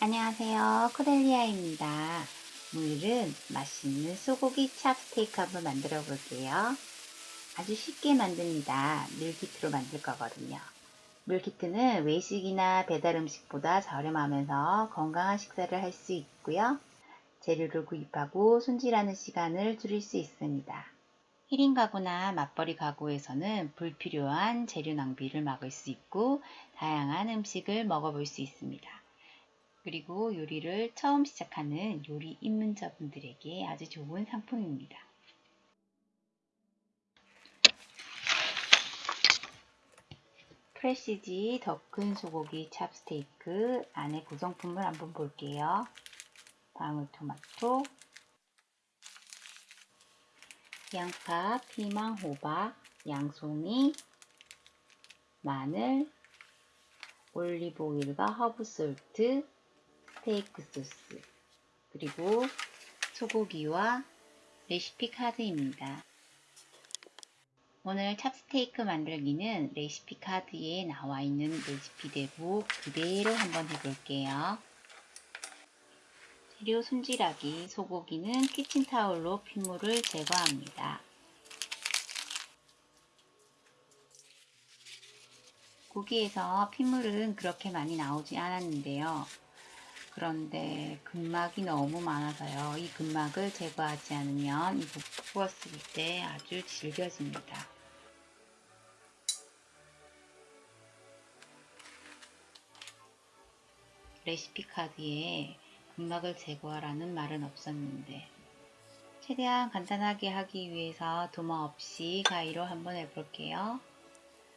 안녕하세요. 코델리아입니다. 오늘은 맛있는 소고기 찹스테이크 한번 만들어 볼게요. 아주 쉽게 만듭니다. 밀키트로 만들 거거든요. 밀키트는 외식이나 배달 음식보다 저렴하면서 건강한 식사를 할 수 있고요. 재료를 구입하고 손질하는 시간을 줄일 수 있습니다. 1인 가구나 맞벌이 가구에서는 불필요한 재료 낭비를 막을 수 있고 다양한 음식을 먹어볼 수 있습니다. 그리고 요리를 처음 시작하는 요리 입문자분들에게 아주 좋은 상품입니다. 프레시지 더 큰 소고기 찹스테이크 안에 구성품을 한번 볼게요. 방울토마토, 양파, 피망, 호박, 양송이, 마늘, 올리브 오일과 허브 솔트, 스테이크 소스, 그리고 소고기와 레시피 카드입니다. 오늘 찹스테이크 만들기는 레시피 카드에 나와 있는 레시피 대로 그대로 한번 해볼게요. 재료 손질하기 소고기는 키친타올로 핏물을 제거합니다. 고기에서 핏물은 그렇게 많이 나오지 않았는데요. 그런데 근막이 너무 많아서요. 이 근막을 제거하지 않으면 이거 구웠을 때 아주 질겨집니다. 레시피 카드에 근막을 제거하라는 말은 없었는데 최대한 간단하게 하기 위해서 도마 없이 가위로 한번 해볼게요.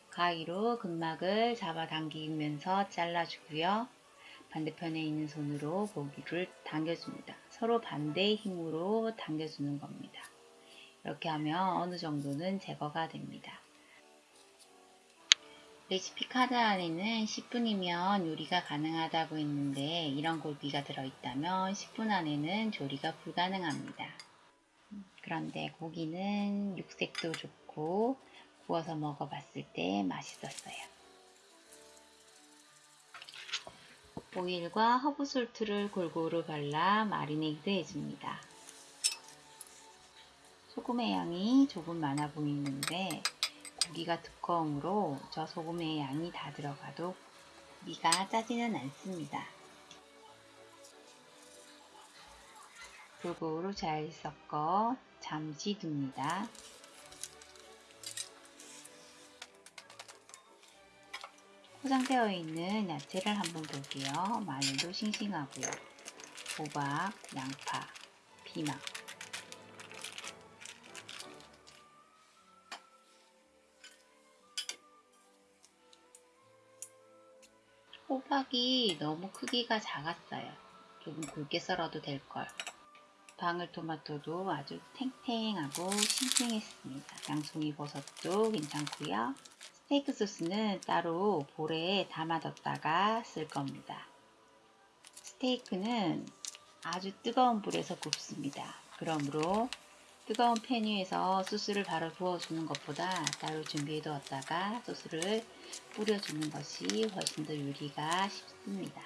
가위로 근막을 잡아당기면서 잘라주고요. 반대편에 있는 손으로 고기를 당겨줍니다. 서로 반대의 힘으로 당겨주는 겁니다. 이렇게 하면 어느 정도는 제거가 됩니다. 레시피 카드 안에는 10분이면 요리가 가능하다고 했는데 이런 고기가 들어있다면 10분 안에는 조리가 불가능합니다. 그런데 고기는 육색도 좋고 구워서 먹어봤을 때 맛있었어요. 오일과 허브솔트를 골고루 발라 마리네이드 해줍니다. 소금의 양이 조금 많아 보이는데 고기가 두꺼우므로 저 소금의 양이 다 들어가도 고기가 짜지는 않습니다. 골고루 잘 섞어 잠시 둡니다. 포장되어 있는 야채를 한번 볼게요. 마늘도 싱싱하고요. 호박, 양파, 피망. 호박이 너무 크기가 작았어요. 조금 굵게 썰어도 될걸. 방울토마토도 아주 탱탱하고 싱싱했습니다. 양송이 버섯도 괜찮고요. 스테이크 소스는 따로 볼에 담아뒀다가 쓸 겁니다. 스테이크는 아주 뜨거운 불에서 굽습니다. 그러므로 뜨거운 팬 위에서 소스를 바로 부어주는 것보다 따로 준비해 두었다가 소스를 뿌려주는 것이 훨씬 더 요리가 쉽습니다.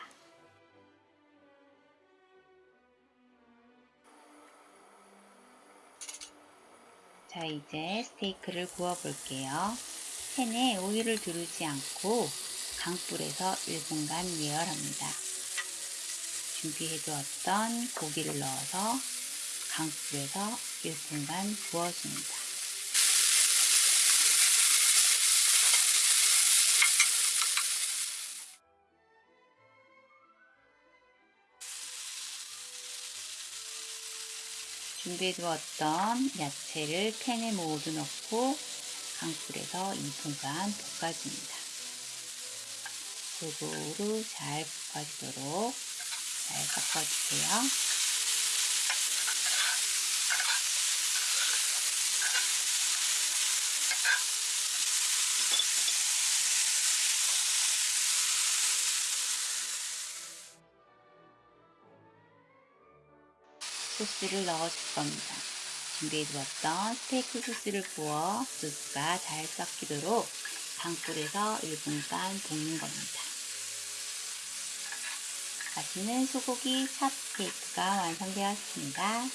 자 이제 스테이크를 구워 볼게요. 팬에 오일을 두르지 않고 강불에서 1분간 예열합니다. 준비해 두었던 고기를 넣어서 강불에서 1분간 구워줍니다. 준비해 두었던 야채를 팬에 모두 넣고 강불에서 2분간 볶아줍니다. 골고루 잘 볶아지도록 잘 섞어주세요. 소스를 넣어줄 겁니다. 준비해 두었던 스테이크 소스를 부어 소스가 잘 섞이도록 강불에서 1분간 볶는 겁니다. 맛있는 소고기 찹스테이크가 완성되었습니다.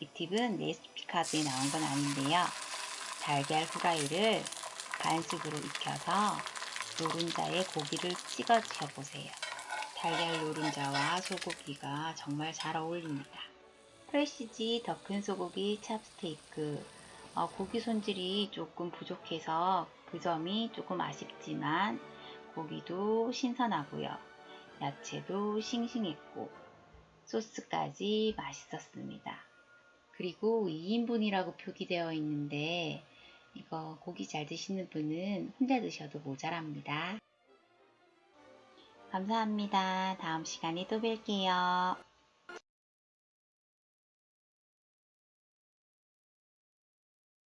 이 팁은 레시피 카드에 나온 건 아닌데요. 달걀 후라이를 반숙으로 익혀서 노른자에 고기를 찍어 드셔보세요. 달걀 노른자와 소고기가 정말 잘 어울립니다. 프레시지 더 큰 소고기 찹스테이크 어, 고기 손질이 조금 부족해서 그 점이 조금 아쉽지만 고기도 신선하고요. 야채도 싱싱했고 소스까지 맛있었습니다. 그리고 2인분이라고 표기되어 있는데 이거 고기 잘 드시는 분은 혼자 드셔도 모자랍니다. 감사합니다. 다음 시간에 또 뵐게요.